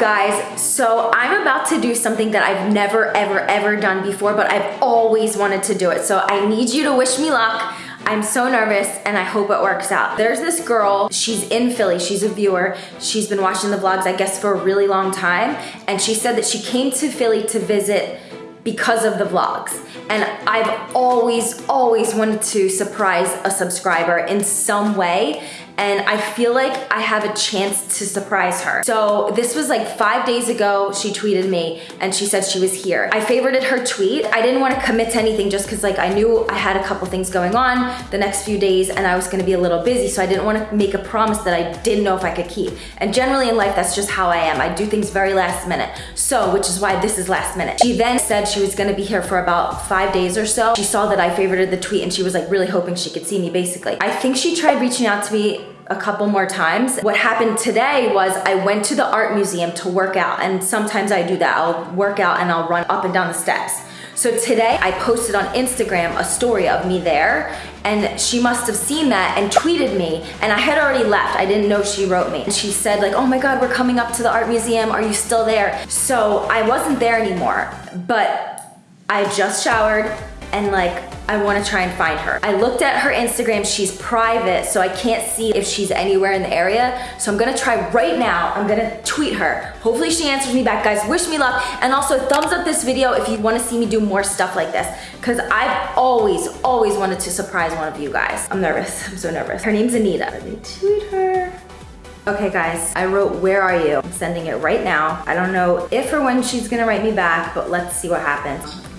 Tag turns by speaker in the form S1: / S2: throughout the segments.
S1: guys? So I'm about to do something that I've never, ever, ever done before, but I've always wanted to do it. So I need you to wish me luck. I'm so nervous and I hope it works out. There's this girl, she's in Philly, she's a viewer. She's been watching the vlogs, I guess, for a really long time. And she said that she came to Philly to visit because of the vlogs. And I've always, always wanted to surprise a subscriber in some way and I feel like I have a chance to surprise her. So this was like five days ago, she tweeted me and she said she was here. I favorited her tweet. I didn't want to commit to anything just because like I knew I had a couple things going on the next few days and I was gonna be a little busy so I didn't want to make a promise that I didn't know if I could keep. And generally in life, that's just how I am. I do things very last minute. So, which is why this is last minute. She then said she was gonna be here for about five days or so. She saw that I favorited the tweet and she was like really hoping she could see me basically. I think she tried reaching out to me a couple more times. What happened today was I went to the art museum to work out and sometimes I do that. I'll work out and I'll run up and down the steps. So today I posted on Instagram a story of me there and she must have seen that and tweeted me and I had already left. I didn't know she wrote me. And she said like, oh my God, we're coming up to the art museum. Are you still there? So I wasn't there anymore, but I just showered and like I wanna try and find her. I looked at her Instagram, she's private, so I can't see if she's anywhere in the area. So I'm gonna try right now, I'm gonna tweet her. Hopefully she answers me back, guys. Wish me luck. And also thumbs up this video if you wanna see me do more stuff like this. Cause I've always, always wanted to surprise one of you guys. I'm nervous, I'm so nervous. Her name's Anita. Let me tweet her. Okay guys, I wrote, where are you? I'm sending it right now. I don't know if or when she's gonna write me back, but let's see what happens.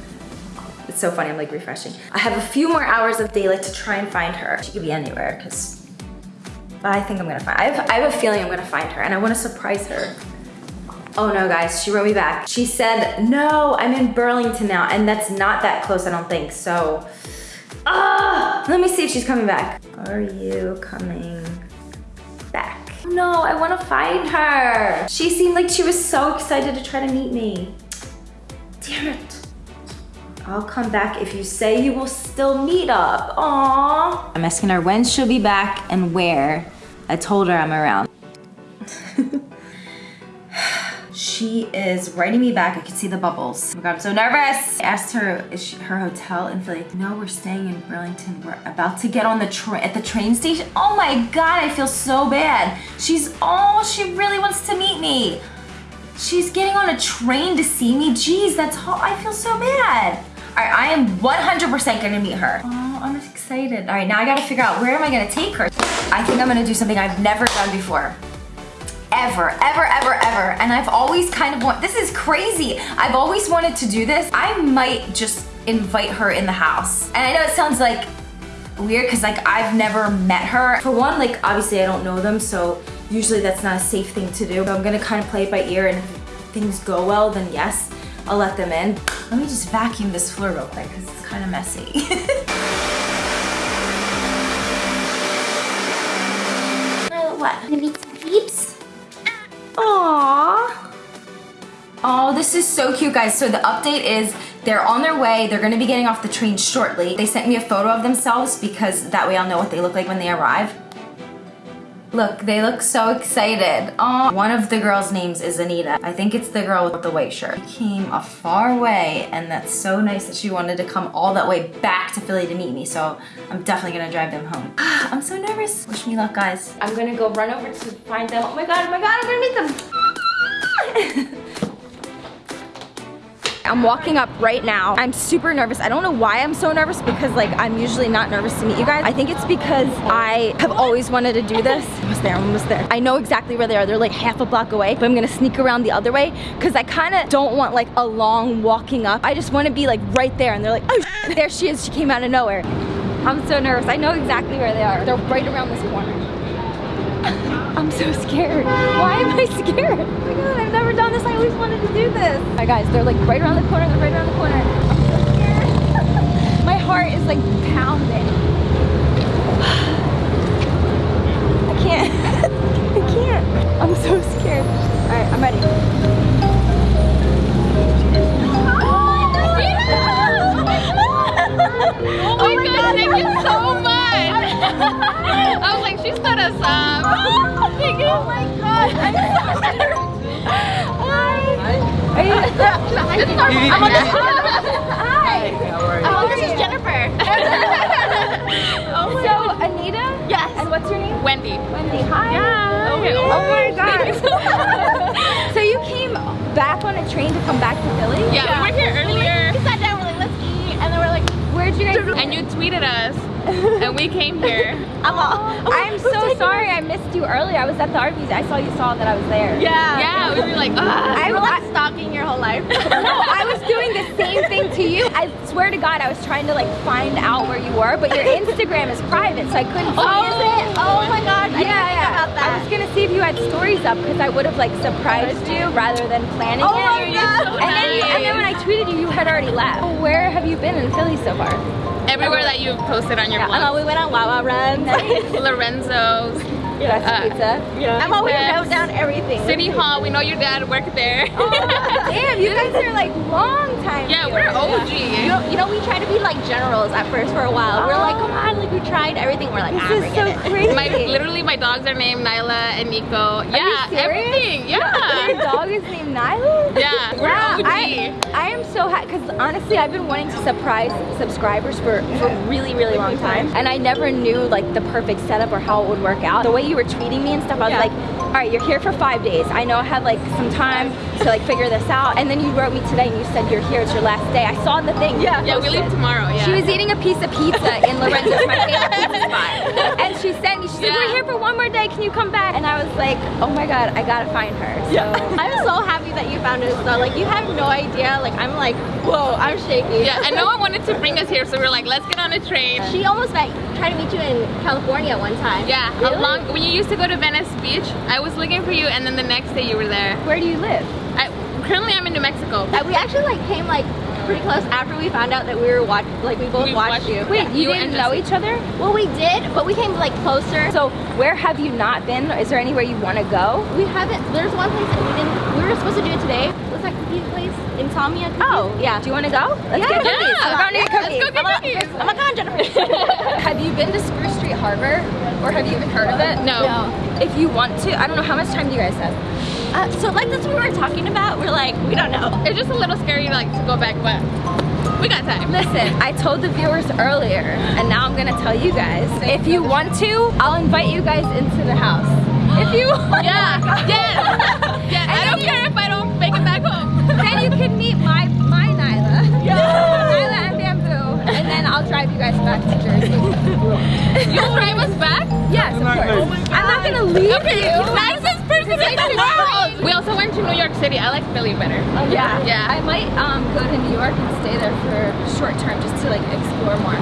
S1: It's so funny, I'm like refreshing. I have a few more hours of daylight to try and find her. She could be anywhere, because I think I'm gonna find, I have, I have a feeling I'm gonna find her and I wanna surprise her. Oh no guys, she wrote me back. She said, no, I'm in Burlington now and that's not that close, I don't think, so. Ah, let me see if she's coming back. Are you coming back? No, I wanna find her. She seemed like she was so excited to try to meet me. Damn it. I'll come back if you say you will still meet up. Aww. I'm asking her when she'll be back and where. I told her I'm around. she is writing me back. I can see the bubbles. Oh my God, I'm so nervous. I asked her, is she, her hotel in Philly? No, we're staying in Burlington. We're about to get on the train at the train station. Oh my God, I feel so bad. She's, oh, she really wants to meet me. She's getting on a train to see me. Jeez, that's how I feel so bad. I am 100% gonna meet her. Oh, I'm excited. All right, now I gotta figure out where am I gonna take her? I think I'm gonna do something I've never done before. Ever, ever, ever, ever. And I've always kind of want, this is crazy. I've always wanted to do this. I might just invite her in the house. And I know it sounds like weird because like I've never met her. For one, like obviously I don't know them, so usually that's not a safe thing to do. So I'm gonna kind of play it by ear and if things go well, then yes. I'll let them in. Let me just vacuum this floor real quick because it's kind of messy. what? Gonna meet some peeps? Aww. Oh, this is so cute, guys. So the update is they're on their way. They're gonna be getting off the train shortly. They sent me a photo of themselves because that way I'll know what they look like when they arrive. Look, they look so excited. Oh, one of the girls' names is Anita. I think it's the girl with the white shirt. She came a far way and that's so nice that she wanted to come all that way back to Philly to meet me. So I'm definitely gonna drive them home. Ah, I'm so nervous. Wish me luck, guys. I'm gonna go run over to find them. Oh my God, oh my God, I'm gonna meet them. I'm walking up right now. I'm super nervous. I don't know why I'm so nervous because like I'm usually not nervous to meet you guys. I think it's because I have always wanted to do this. I'm almost there, I'm almost there. I know exactly where they are. They're like half a block away, but I'm gonna sneak around the other way because I kind of don't want like a long walking up. I just want to be like right there and they're like, oh, there she is. She came out of nowhere. I'm so nervous. I know exactly where they are. They're right around this corner. I'm so scared. Why am I scared? Oh my god, I've never done this. I always wanted to do this. All right, guys, they're like right around the corner. They're right around the corner. I'm so scared. my heart is like pounding. I can't. I can't. I'm so scared. All right, I'm ready.
S2: Oh my, oh my god, thank you so much! I was like, she stood us up.
S1: You. Oh my god, I'm so
S2: This is our
S3: I'm on
S2: Hi. Oh, this is Jennifer.
S1: So Anita?
S2: Yes.
S1: And what's your name?
S2: Wendy.
S1: Wendy. Hi.
S2: Yeah.
S1: Oh, my god. so you came back on a train to come back to Philly?
S2: Yeah, we were here earlier. We sat down, we're like, let's eat, and then we're
S1: you guys
S2: and you tweeted us, and we came here.
S3: I'm all,
S1: I'm so sorry I missed you earlier. I was at the Arby's. I saw you saw that I was there.
S3: yeah.
S2: Yeah, we were like, ah.
S3: I was like stalking your whole life.
S1: No, I was doing the same thing to you. I swear to God, I was trying to like find out where you were, but your Instagram is private, so I couldn't
S3: oh,
S1: find
S3: is it? Oh my god. I
S1: Yeah,
S3: didn't think
S1: yeah.
S3: about that.
S1: I was gonna see if you had stories up because I would have like surprised you rather than planning
S3: Oh
S1: it.
S3: my God.
S1: And then you, and then when I tweeted you, you had already left. Where have you been in Philly so far?
S2: Everywhere that you've posted on your
S3: Emma,
S2: blog.
S3: we went on Wawa runs.
S2: Lorenzo's,
S1: Best
S2: Uh,
S1: pizza.
S3: Yeah. Emma, we
S2: Yes.
S3: wrote down everything.
S2: City Hall. We know your dad worked there.
S1: Oh, Damn, you guys are like long time.
S2: yeah, we're
S1: viewers.
S2: OG.
S3: You know, you know, we tried to be like generals at first for a while. We are like, come on, like we tried everything. We're like, ah,
S1: This is so
S3: it.
S1: crazy.
S2: My literally my dogs are named Nyla and Nico.
S1: you
S2: Yeah,
S1: serious?
S2: everything.
S1: Your dog is named Nyla?
S2: Yeah, we're
S1: Wow,
S2: OG.
S1: I, I am so happy because honestly, I've been wanting to surprise subscribers for, for a really, really long time, and I never knew like the perfect setup or how it would work out. The way you were treating me and stuff, I was
S3: Yeah.
S1: like, all right, you're here for five days. I know I had like some time to like figure this out, and then you wrote me today and you said you're here. It's your last day. I saw the thing.
S3: Yeah.
S2: yeah, we leave tomorrow. Yeah.
S1: She was eating a piece of pizza in Lorenzo's, my favorite pizza spot. And she sent me. She's like, we're here for one more day, can you come back? And I was like, oh my God, I gotta find her. So,
S3: I'm so happy that you found us though. Like you have no idea. Like I'm like, whoa, I'm shaking.
S2: Yeah, and no one wanted to bring us here, so we are like, let's get on a train.
S3: She almost like tried to meet you in California one time.
S2: Yeah,
S3: Really?
S2: along when you used to go to Venice Beach, I was looking for you, and then the next day you were there.
S1: where do you live?
S2: I currently I'm in New Mexico.
S3: Uh, we actually like came like pretty close after we found out that we were watch like we both
S2: We
S3: watched
S2: watched-
S3: you.
S1: Wait, you,
S2: You
S1: didn't know each other?
S3: Well, we did, but we came like closer.
S1: So where have you not been? Is there anywhere you want to go?
S3: we haven't. There's one place that we didn't. We were supposed to do it today. What's that cookie place? Insomnia. Cookies?
S1: Oh,
S3: yeah.
S1: Do you want to go? Let's
S3: Yeah.
S1: get cookies.
S2: Yeah.
S1: I'm going to get
S2: Let's go get
S1: I'm a-
S2: cookies.
S3: My god, Jennifer.
S1: Have you been to Spruce Street Harbor? Or have you even heard of it?
S2: No.
S1: If you want to, I don't know, how much time do you guys have?
S3: uh, so like that's what we were talking about. We're like, we don't know.
S2: It's just a little scary like to go back, but we got time.
S1: Listen, I told the viewers earlier, and now I'm gonna tell you guys. If you want to, I'll invite you guys into the house. If you
S2: Yeah, yes, yes. If I don't make it back home,
S1: and you can meet my my Nyla, Nyla and Bamboo, and then I'll drive you guys back to Jersey.
S2: You'll drive us back?
S1: Yes, of course. Oh I'm not gonna leave
S2: Okay,
S1: you.
S2: nicest person in the world. We also went to New York City. I like Philly better.
S1: Yeah.
S2: Yeah.
S1: I might um, go to New York and stay there for short term just to like explore more.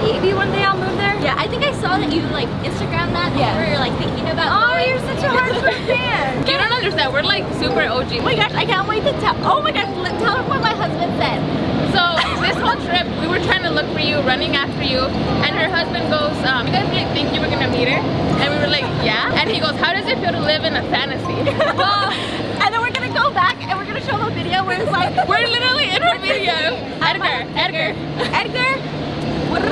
S1: Maybe one day I'll move there.
S3: Yeah, I think I saw that you like Instagram that.
S1: Yeah.
S3: Yeah. You were like thinking about.
S1: Oh,
S3: going.
S1: you're such a hardcore fan.
S2: You don't understand. We're like super OG.
S3: Oh my gosh, I can't wait to tell. Oh my gosh, tell her what my husband said.
S2: So this whole trip, we were trying to look for you, running after you, and her husband goes, um, "You guys didn't think you were gonna meet her?" And we were like, "Yeah." And he goes, "How does it feel to live in a fantasy?"
S3: well, and then we're gonna go back and we're gonna show the video where it's like,
S2: we're literally in her video. Edgar, Edgar,
S3: Edgar,
S2: what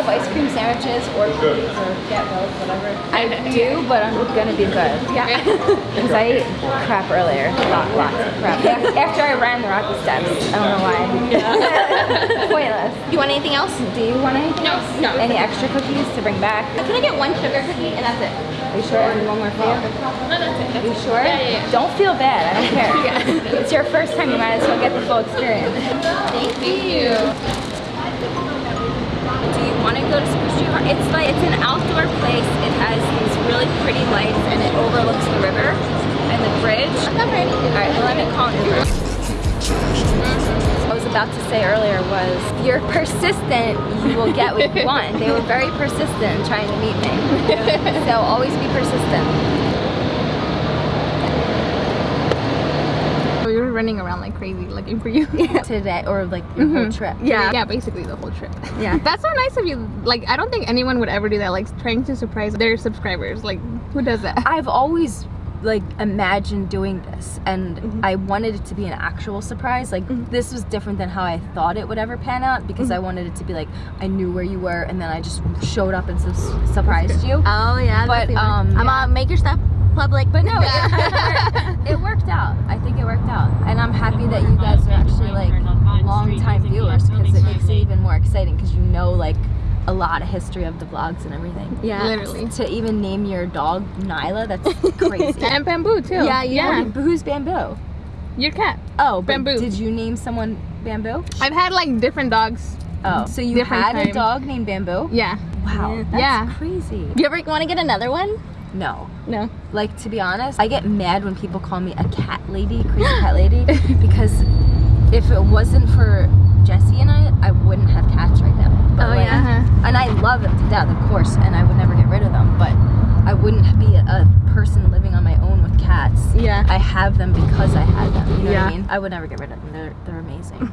S1: have ice cream sandwiches or cookies or get both, whatever. I do, but I'm gonna be good.
S3: Yeah.
S1: Because I ate crap earlier. Lot, lots of crap. After I ran the Rocky Steps. I don't know why. Pointless.
S3: You want anything else?
S1: Do you want anything?
S2: No,
S1: else?
S2: no.
S1: Any extra cookies to bring back?
S3: Can I get one sugar cookie and that's it?
S1: Are you sure? And one more for you?
S2: No, that's it.
S1: Are you sure?
S2: Yeah, yeah, yeah.
S1: Don't feel bad. I don't care. It's your first time. You might as well get the full experience.
S3: Thank
S2: Thank you.
S1: Do you want to go to It's like it's an outdoor place. It has these really pretty lights and it overlooks the river and the bridge.
S3: I'm not ready.
S1: All right, well, let me call an Uber. I was about to say earlier was, if you're persistent, you will get what you want. They were very persistent in trying to meet me. So always be persistent.
S2: Were running around like crazy looking for you.
S1: Today, or like your whole trip.
S2: Yeah. Yeah, basically the whole trip.
S1: Yeah.
S2: That's so nice of you. Like, I don't think anyone would ever do that. Like, trying to surprise their subscribers. Like, who does that?
S1: I've always like imagined doing this and
S3: Mm-hmm.
S1: I wanted it to be an actual surprise. Like this was different than how I thought it would ever pan out because I
S3: Mm-hmm.
S1: wanted it to be like I knew where you were and then I just showed up and su- surprised you.
S3: Oh yeah,
S1: But, um,
S3: I'm
S1: yeah.
S3: gonna make your stuff public, but no,
S1: it worked out. I think it worked out, and I'm happy that you guys are actually like long time viewers because it makes it even more exciting because you know like a lot of history of the vlogs and everything.
S3: yeah,
S2: Literally.
S1: To even name your dog Nyla, that's crazy.
S2: And bamboo too.
S3: Yeah, yeah.
S1: But Who's Bamboo?
S2: Your cat.
S1: Oh,
S2: Bamboo.
S1: Did you name someone Bamboo?
S2: I've had like different dogs.
S1: Oh, so you
S2: Different
S1: had a dog named Bamboo?
S2: Yeah.
S1: Wow,
S3: Yeah.
S1: that's
S2: Yeah.
S1: crazy.
S3: You ever want to get another one?
S1: No.
S2: No.
S1: Like to be honest, I get mad when people call me a cat lady, crazy cat lady, because if it wasn't for Jesse and I, I wouldn't have cats right now. But
S3: Oh,
S1: like,
S3: yeah.
S2: Uh-huh.
S1: And I love them to death, of course, and I would never get rid of them. But I wouldn't be a, a person living on my own with cats.
S2: Yeah.
S1: I have them because I had them. You know
S2: Yeah.
S1: what I mean? I would never get rid of them. They're they're amazing.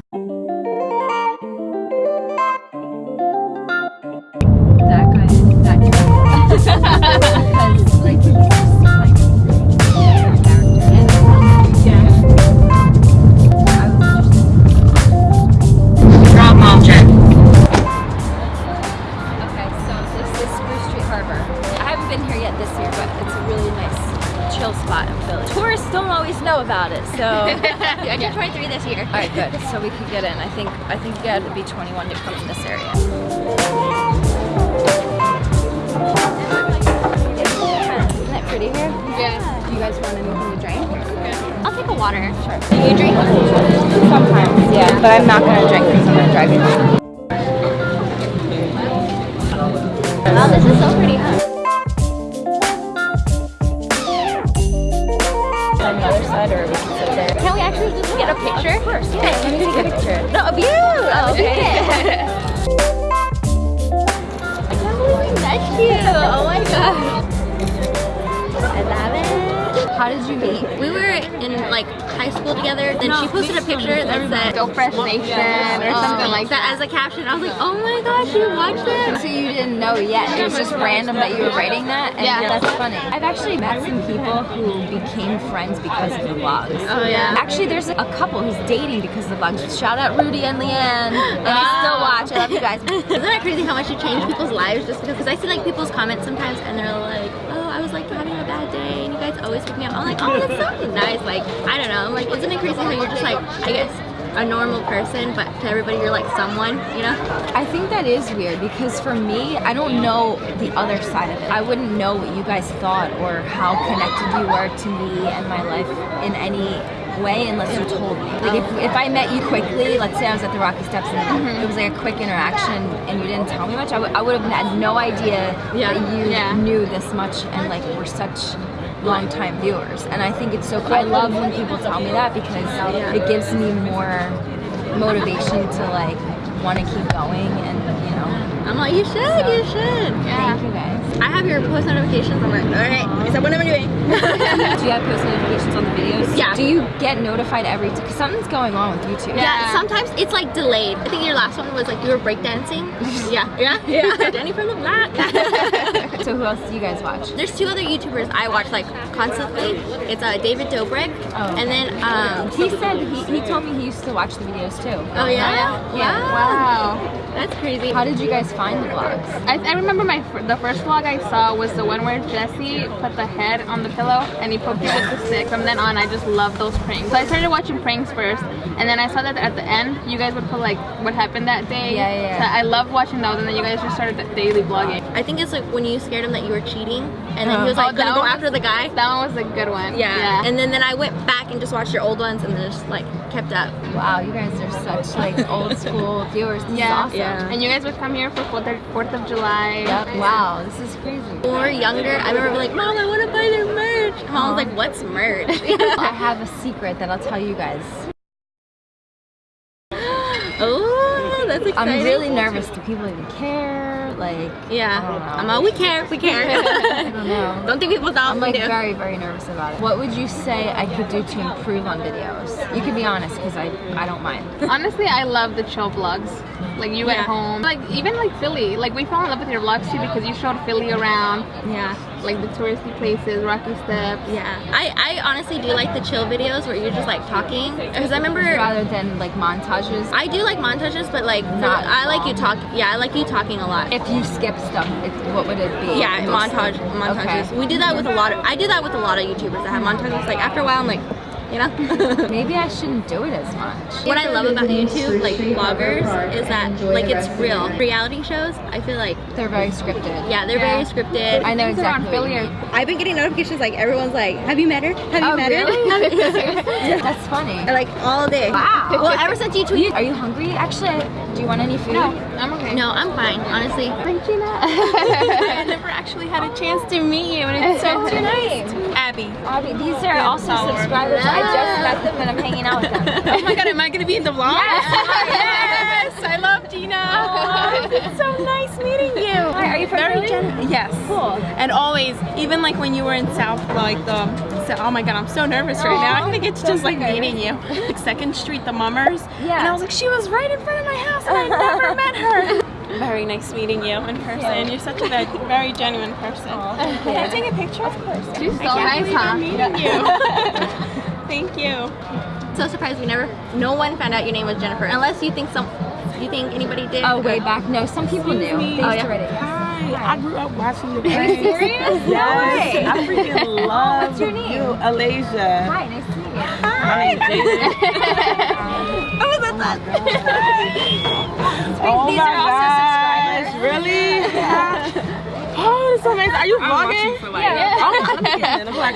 S1: This year, but it's a really nice chill spot in Philly. Tourists don't always know about it, so
S3: I turned 23 this year.
S1: all right, good. So we could get in. I think I think you got to be 21 to come in this area. Isn't it pretty here?
S2: Yeah.
S1: Do you guys want anything to drink?
S3: I'll take a water.
S1: Sure. Do you drink? Sometimes, yeah. But I'm not gonna drink because I'm gonna drive you home.
S3: Wow, this is so pretty, huh? Get a picture?
S1: Of course, yeah. Let me take a picture.
S3: No, of you. Oh, okay. That's cute. Oh my god. I love it.
S1: How did you meet?
S3: We were in like high school together. Then she posted a picture that said
S2: Go Fresh Nation or something um, like
S3: that
S2: that.
S3: as a caption. I was like, oh my gosh, you watched it.
S1: So you didn't know yet. It was just random that you were writing that, and
S2: Yeah.
S1: that's funny. I've actually met some people who became friends because of the vlogs.
S3: Oh yeah.
S1: Actually, there's a couple who's dating because of the vlogs. Shout out Rudy and Leanne. And I still watch. I love you guys.
S3: Isn't that crazy how much you change people's lives just because? Because I see like people's comments sometimes and they're like, oh, I was like having a bad guys always pick me up. I'm like, oh, that's so nice. Like, I don't know. I'm like, isn't it crazy how you're just like, I guess, a normal person, but to everybody you're like someone, you know?
S1: I think that is weird because for me, I don't know the other side of it. I wouldn't know what you guys thought or how connected you were to me and my life in any way unless you told me. Like if, if I met you quickly, let's say I was at the Rocky Steps and mm-hmm. it was like a quick interaction and you didn't tell me much, I would I would have had no idea
S3: Yeah.
S1: that you
S2: Yeah.
S1: knew this much and like were such long time viewers. And I think it's so I love when people tell me that because it gives me more motivation to like want to keep going and you know
S3: I'm like, you should, you should.
S1: thank you guys
S3: I have your post notifications. I'm like, all right, is that what I'm doing?
S1: do you have post notifications on the videos
S3: Yeah.
S1: do you get notified every because something's going on with youtube
S3: Yeah, sometimes it's like delayed. I think your last one was like you were breakdancing. yeah, yeah, yeah. Jenny from the block.
S1: so who else do you guys watch
S3: There's two other YouTubers I watch like constantly. It's uh, David Dobrik,
S1: Oh.
S3: and then um.
S1: he said he, he told me he used to watch the videos too
S3: Oh yeah.
S1: Yeah.
S2: Wow.
S3: That's crazy.
S1: how did you guys find the vlogs
S2: I, I remember my the first vlog I saw was the one where Jesse put the head on the pillow and he poked it with the stick. From then on, I just love those pranks. So I started watching pranks first, and then I saw that at the end, you guys would put like what happened that day.
S1: Yeah, yeah, yeah.
S2: So I love watching those, and then you guys just started daily vlogging.
S3: I think it's like when you scared him that you were cheating, and then he was
S2: Oh,
S3: like gonna go after the guy.
S2: That one was a good one.
S3: Yeah. And then then I went back and just watched your old ones, and then just like kept up.
S1: wow you guys are such like old school viewers this
S2: Yeah.
S1: is awesome
S3: Yeah.
S2: And you guys would come here for Fourth of, Fourth of July.
S1: Yep. wow this is crazy
S3: When we were younger, I remember being like, Mom, I want to buy their merch. Mom was like, What's merch?
S1: I have a secret that I'll tell you guys.
S3: oh, that's exciting.
S1: I'm really nervous. Do people even care? Care? Like,
S3: Yeah.
S1: I don't know.
S3: I'm all, we care, we care.
S1: I don't know.
S3: don't think people don't.
S1: I'm like
S3: do.
S1: very, very nervous about it. What would you say I could do to improve on videos? You can be honest, because I, I don't mind.
S2: Honestly, I love the chill vlogs. Like you
S3: Yeah.
S2: at home. Like even like Philly. Like we fell in love with your vlogs too because you showed Philly around.
S3: Yeah.
S2: Like the touristy places, Rocky Steps.
S3: Yeah. I, I honestly do like the chill videos where you're just like talking. Because I remember
S1: Rather than like montages.
S3: I do like montages, but like
S1: Not
S3: I like you talk. Yeah, I like you talking a lot.
S1: If you skip stuff, what would it be?
S3: yeah, montage montages.
S1: Okay.
S3: We do that with a lot of. I do that with a lot of YouTubers that have montages. Like after a while, I'm like, you know.
S1: Maybe I shouldn't do it as much.
S3: what I love about YouTube, like vloggers, is that like it's real. Reality shows, I feel like
S1: They're very scripted.
S3: yeah, they're very scripted.
S1: I know exactly. what
S2: Philly
S1: you
S2: are
S1: mean.
S3: I've been getting notifications like everyone's like, have you met her? Have you
S1: Oh,
S3: met
S1: really?
S3: her?
S1: That's funny.
S3: like all day.
S1: Wow.
S3: Well, ever since you tweeted.
S1: Are you hungry? Actually, do you want any food?
S2: No, I'm okay.
S3: No, I'm fine, honestly. Thank you.
S4: I never actually had a chance to meet you, and it's so
S1: What's
S4: nice.
S1: Name?
S4: Abby.
S1: Abby, these are also subscribers. I just met them and I'm hanging out with them.
S4: Oh my god, am I gonna be in the vlog? Yes, I love Jeana. it's so nice meeting you.
S1: Hi, are you from
S4: Very
S1: Philly?
S4: yes.
S1: Cool.
S4: And always, even like when you were in South, like the. So, oh my god, I'm so nervous right now. I think it's just like meeting you. Like Second Street, the Mummers.
S1: Yeah.
S4: And I was like, she was right in front of my house, and I never met her. Very nice meeting you in person. You're such a very, very genuine person. Can I take a picture? Of course.
S2: She's so
S4: I
S2: nice,
S4: can't
S2: huh?
S4: believe I'm meeting you. Thank you.
S3: So surprised we never, no one found out your name was Jennifer, unless you think some, you think anybody did.
S1: Oh, way back. No, some people knew.
S4: me.
S3: Oh, yeah?
S1: write it.
S4: Hi, I grew up watching your
S1: Are you serious?
S4: Yes, I freaking love
S1: What's your name?
S4: you, Alasia.
S1: Hi, nice to meet you.
S4: My name's Jaden.
S3: Oh, oh, that's
S4: oh
S1: These
S4: my
S1: are also
S4: gosh, really? oh, it's so amazing. Are you vlogging? For like,
S1: Yeah.
S4: Oh, let me get in the vlog.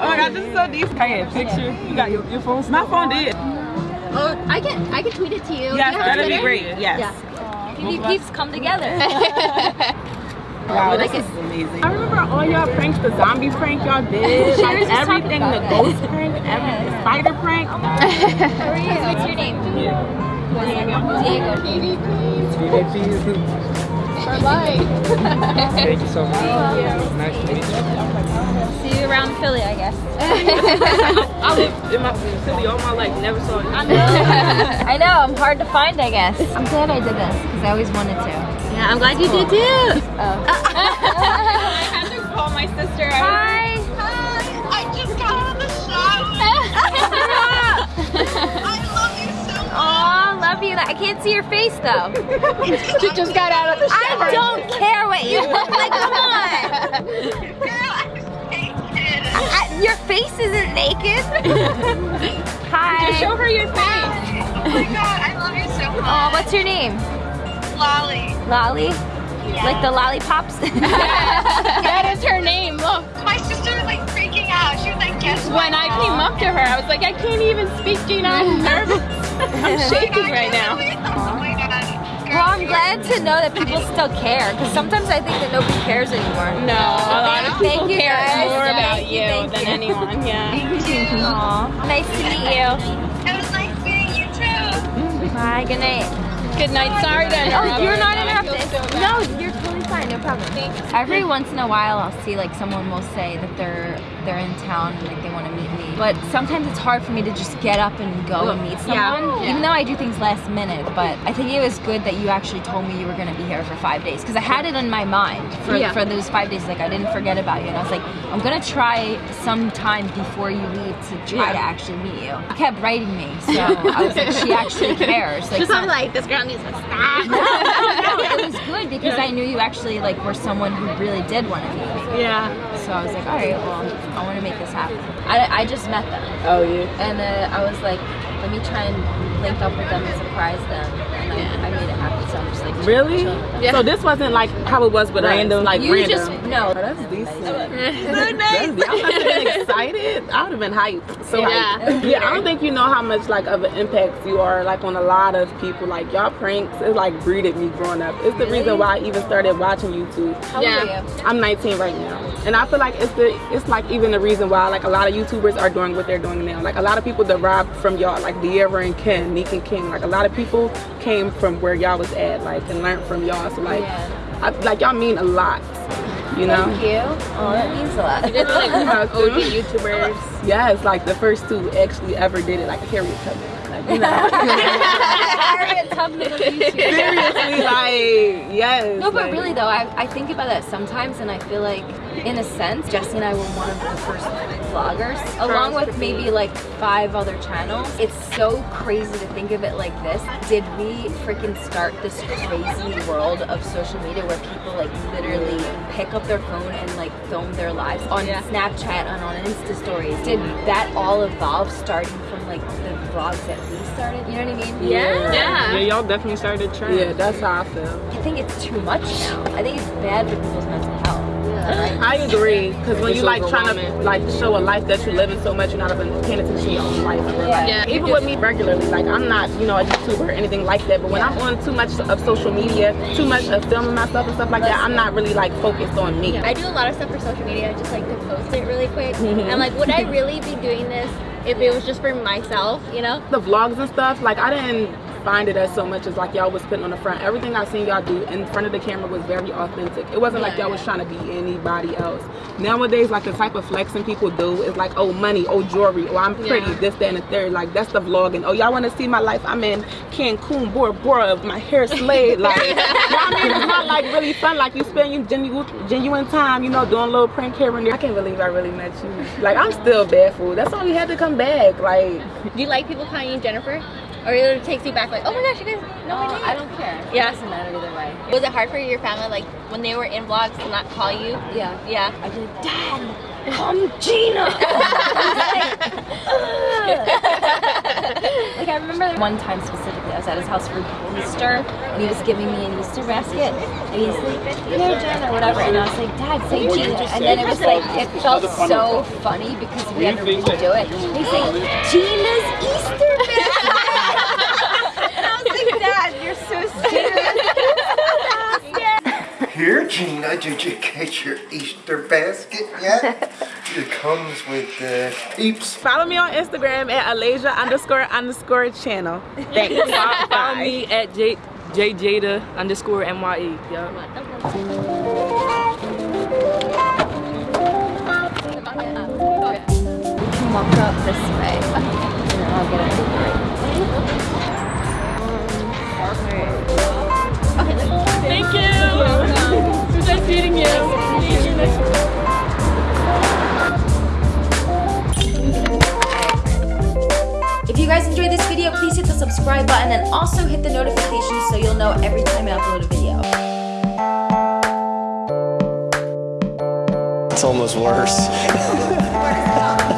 S4: Oh my god, this is so deep. Can I get a picture? You got your, your phone? My phone did.
S3: Oh, I can, I can tweet it to you.
S4: Yes,
S3: Do you have
S4: that'd be great. Yes.
S3: Yeah.
S1: Oh, you peeps come together.
S4: Wow,
S3: Like
S4: this
S3: it-
S4: is amazing. I remember all y'all pranks, the zombie prank y'all did, like
S1: just
S4: everything, the
S1: about
S4: ghost prank, everything, the spider prank.
S1: How are you? What's your name? Diego.
S5: Thank you so much. Nice to meet you.
S1: See you around Philly, I guess.
S4: I lived in my in Philly all my life, never saw you.
S1: I know, I'm hard to find, I guess. I'm glad I did this because I always wanted to.
S3: Yeah, I'm glad you did too. Oh.
S4: I had to call my sister.
S1: Hi.
S6: I just got out of the shower. I love you so much.
S1: Aw, love you. I can't see your face though.
S2: She just got out of the shower.
S1: I don't care what you look like. Come on.
S6: Girl, I was naked.
S1: I- your face isn't naked. Hi.
S2: Show her your face.
S6: Oh my god, I love you so much.
S1: Oh, what's your name?
S6: Lolly.
S1: Lolly? Like the lollipops?
S2: that is her name. Look.
S6: My sister was like freaking out. She was like, guess what?
S2: When I came up to her, I was like, I can't even speak, Jeana. I'm nervous. I'm shaking right now.
S6: Oh my god. Girl,
S1: well, I'm glad to know that people still care because sometimes I think that nobody cares anymore.
S2: No, a lot of
S1: Thank
S2: people
S1: you,
S2: care
S1: guys.
S2: more
S1: Thank
S2: about
S1: you,
S2: you than
S1: you.
S2: anyone. Yeah.
S1: Aw, nice to meet you.
S6: It was nice meeting you too.
S1: Bye, good night.
S2: Good night. Sorry to oh, interrupt.
S1: Oh, you're not interrupted.
S2: so
S1: No, you're. No problem. Every once in a while, I'll see like someone will say that they're they're in town and like they want to meet me. But sometimes it's hard for me to just get up and go and meet someone, even though I do things last minute. But I think it was good that you actually told me you were gonna be here for five days because I had it in my mind for
S3: Yeah.
S1: for those five days. Like I didn't forget about you, and I was like, I'm gonna try sometime before you leave to try to actually meet you. You kept writing me, so I was like, she actually cares. Like,
S3: probably like, this girl needs to stop.
S1: no, no, no, it was good because I knew you actually like were someone who really did want to meet me.
S4: Yeah.
S1: So I was like, all right, well, I want to make this happen. I, I just met them,
S4: Oh yeah.
S1: and uh, I was like, let me try and link up with them and surprise them, and I, I made it happen. So I'm just like, chill-
S4: Really?
S1: chilling with.
S4: So this wasn't like how it was but with random, like
S1: you
S4: random.
S1: just no.
S4: Oh, that's decent. That's de- I would have been excited. I would have been hyped. So like,
S2: Yeah.
S4: yeah, I don't think you know how much like of an impact you are like on a lot of people. Like y'all pranks, it like breeded me growing up. It's the reason why I even started watching YouTube.
S2: Yeah.
S4: I'm 19 right now, and I feel like it's the it's like even the reason why like a lot of YouTubers are doing what they're doing now. Like a lot of people derived from y'all, like Diera and Ken, Neek and King. Like a lot of people came from where y'all was at, like, and learned from y'all. So like, I, like y'all mean a lot. You know?
S1: Thank you. Oh, that means a lot.
S2: You guys are like
S4: welcome.
S2: OG YouTubers.
S4: Yes, like the first two actually ever did it, like Harriet Tubman. You know.
S1: Harriet Tubman of YouTube.
S4: Seriously, like, yes.
S1: No, but
S4: like-
S1: really though, I, I think about that sometimes and I feel like, in a sense, Jesse and I were one of the first vloggers, along with maybe like five other channels. It's so crazy to think of it like this. Did we freaking start this crazy world of social media where people like literally pick up their phone and like film their lives on Snapchat and on Insta stories? Did that all evolve starting from like the vlogs that we started? You know what I mean?
S2: Yeah.
S5: Yeah, y'all definitely started a trend.
S4: Yeah, that's how I feel.
S1: I think it's too much now. I think it's bad for people's mental health.
S4: I agree, because when
S5: It's
S4: you like trying to like show a life that you're living so much, you're not even paying attention to your own life. Like,
S2: Yeah.
S4: Even with me regularly, like I'm not, you know, a YouTuber or anything like that. But when I'm on too much of social media, too much of filming myself and stuff like that, I'm not really like focused on me.
S3: I do a lot of stuff for social media. I just like to post it really quick. Mm-hmm. I'm like, would I really be doing this if it was just for myself? You know?
S4: the vlogs and stuff, like I didn't find it as so much as like y'all was putting on the front. Everything I seen y'all do in front of the camera was very authentic. It wasn't like y'all was trying to be anybody else. Nowadays, like the type of flexing people do is like, oh money, oh jewelry, oh I'm pretty, this, that, and the third. Like that's the vlogging. Oh y'all want to see my life? I'm in Cancun, Bora Bora, my hair slayed. Like, you know I mean? It's not like really fun. Like you spend your genuine, genuine time, you know, doing a little prank here and there. I can't believe I really met you. Like I'm still baffled. That's why we had to come back. Like.
S3: Do you like people calling you Jennifer? Or it takes you back like, oh my gosh, you guys know my
S1: No, oh,
S3: name?
S1: I don't care.
S3: Yeah.
S1: It doesn't matter either way.
S3: Was it hard for your family, like when they were in vlogs, to not call you?
S1: Yeah.
S3: Yeah.
S1: I'd be like, Dad, I'm Jeana. like I remember one time specifically, I was at his house for Easter, and he was giving me an Easter basket, and he's like, you know, Jen or whatever, and I was like, Dad, say Jeana, and then it was like, it felt so funny because we had to redo it. And he's like, Jeana's Easter basket. and I was like, Dad, you're so serious.
S7: Here, Jeana, did you get your Easter basket yet? it comes with uh, heaps.
S4: Follow me on Instagram at Alasia underscore underscore channel. Thanks.
S5: Follow, follow me at J, JJada underscore MYE. Yup.
S1: We can walk up this way, and then I'll get it.
S8: Thank you. It was nice meeting you.
S9: If you guys enjoyed this video, please hit the subscribe button and also hit the notifications so you'll know every time I upload a video.
S10: It's almost worse.